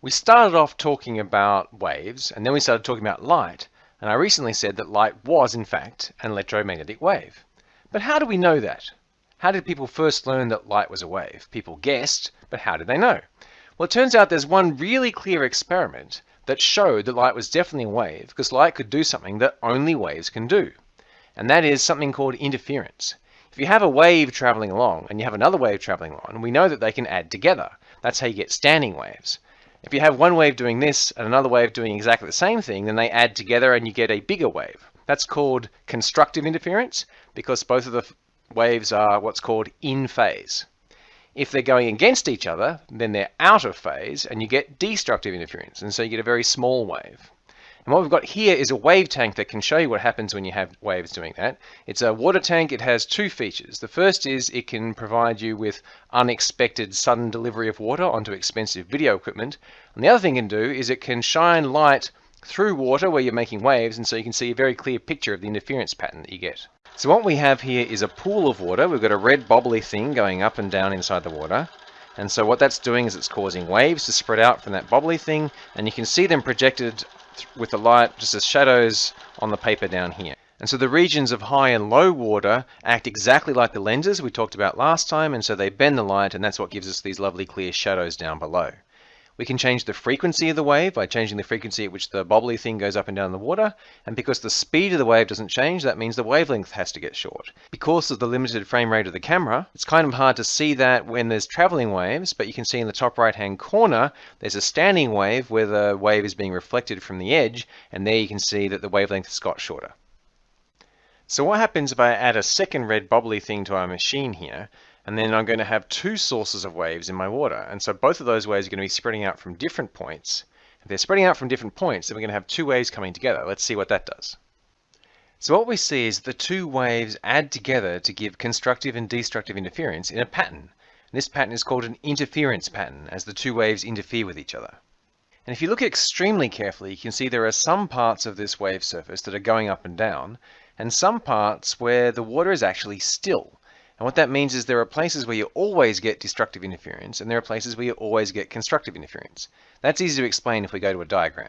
We started off talking about waves and then we started talking about light and I recently said that light was in fact an electromagnetic wave. But how do we know that? How did people first learn that light was a wave? People guessed, but how did they know? Well, it turns out there's one really clear experiment that showed that light was definitely a wave because light could do something that only waves can do. And that is something called interference. If you have a wave traveling along and you have another wave traveling along, we know that they can add together. That's how you get standing waves. If you have one wave doing this and another wave doing exactly the same thing, then they add together and you get a bigger wave. That's called constructive interference because both of the waves are what's called in phase. If they're going against each other, then they're out of phase and you get destructive interference. And so you get a very small wave. And what we've got here is a wave tank that can show you what happens when you have waves doing that. It's a water tank. It has two features. The first is it can provide you with unexpected sudden delivery of water onto expensive video equipment. And the other thing it can do is it can shine light through water where you're making waves and so you can see a very clear picture of the interference pattern that you get. So what we have here is a pool of water. We've got a red bobbly thing going up and down inside the water. And so what that's doing is it's causing waves to spread out from that bobbly thing and you can see them projected with the light just as shadows on the paper down here. And so the regions of high and low water act exactly like the lenses we talked about last time, and so they bend the light, and that's what gives us these lovely clear shadows down below. We can change the frequency of the wave by changing the frequency at which the bobbly thing goes up and down the water. And because the speed of the wave doesn't change, that means the wavelength has to get short. Because of the limited frame rate of the camera, it's kind of hard to see that when there's traveling waves, but you can see in the top right hand corner, there's a standing wave where the wave is being reflected from the edge. And there you can see that the wavelength has got shorter. So what happens if I add a second red bobbly thing to our machine here? And then I'm going to have two sources of waves in my water. And so both of those waves are going to be spreading out from different points. If they're spreading out from different points, then we're going to have two waves coming together. Let's see what that does. So what we see is the two waves add together to give constructive and destructive interference in a pattern. And this pattern is called an interference pattern, as the two waves interfere with each other. And if you look extremely carefully, you can see there are some parts of this wave surface that are going up and down, and some parts where the water is actually still. And what that means is there are places where you always get destructive interference and there are places where you always get constructive interference. That's easy to explain if we go to a diagram.